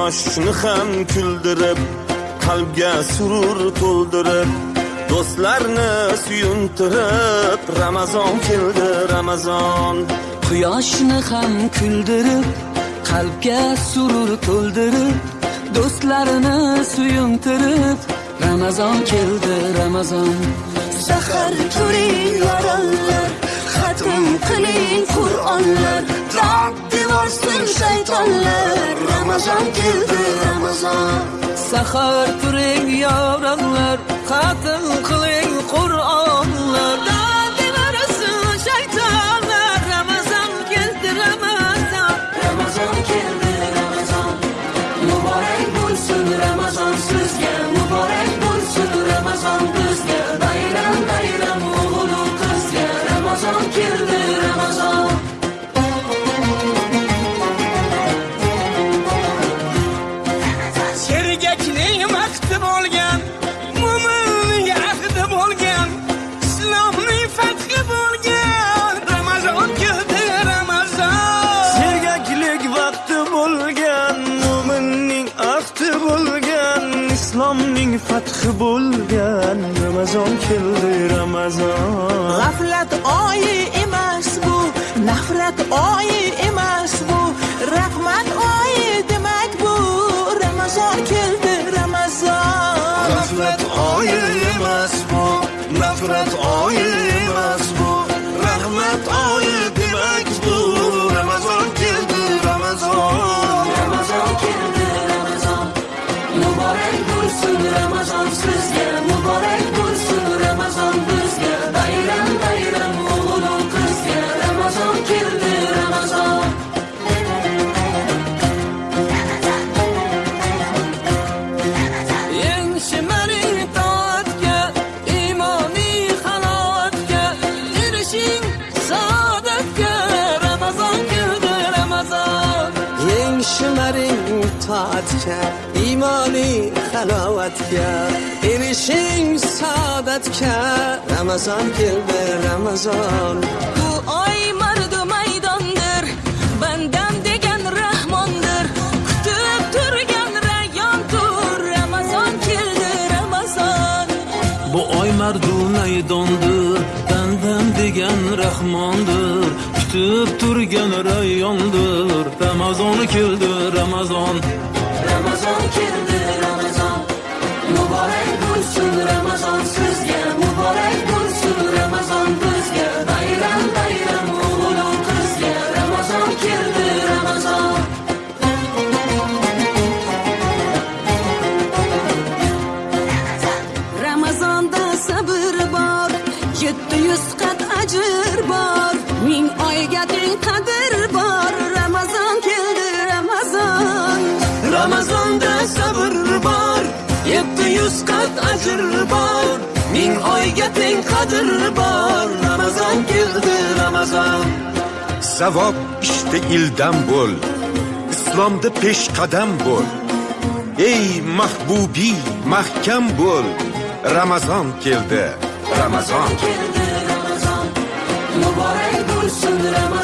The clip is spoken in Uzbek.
quyoshni ham kuldirib qalbga surur to'ldirib do'stlarni suyuntirib ramazon keldi ramazon. Quyoshni ham kuldirib qalbga surur to'ldirib do'stlarini suyuntirib ramazon keldi ramazon. Sahar turing yoronlar xatm qiling qur'onlar dod devorsin shaytonlar Ramazan geldi Ramazan. Sahar turing yavranlar Katın kılın Kur'anlar. Dağdın arası şeytanlar Ramazan geldi Ramazan. Ramazan geldi Ramazan. Mübarek bulsun Ramazan. Sizge Mübarek bulsun Ramazan. Bizge Dayla sergakning vaqti bo'lgan mo'minning ahdi bo'lgan islomning fathi bo'lgan. Ramazon keldi ramazon. Sergaklik vaqti bo'lgan mo'minning ahdi bo'lgan islomning fathi bo'lgan. Ramazon keldi ramazon. G'aflat oyi nafrat oyi emas bu rahmat oyi demak bu vefat ke İmani halavat ke Erişim saadet ke Ramazan geldi Ramazan Bu ay mardı maydandır Benden degen rahmandır Kütüp türgen reyyandır Ramazan geldi Ramazan Bu ay mardı maydandır Benden degen rahmandır Kutib turgan rayyondir Ramazon keldi Ramazon ramazon keldi ramazon muborak bo'lsin ramazon sizga muborak bo'lsin ramazon bizga bayram bayram o'g'il qizga ramazon keldi ramazon ramazonda sabr bor yetti yuz qat ajr bor oyga teng qadr bor ramazon keldi ramazon ramazonda sabr bor yetti yuz qat ajr bor ming oyga teng qadr bor ramazon keldi ramazon savob ishda ildam bo'l islomda peshqadam bo'l. Ey mahbubiy mahkam bo'l. Ramazon keldi ramazon keldi kandıramaz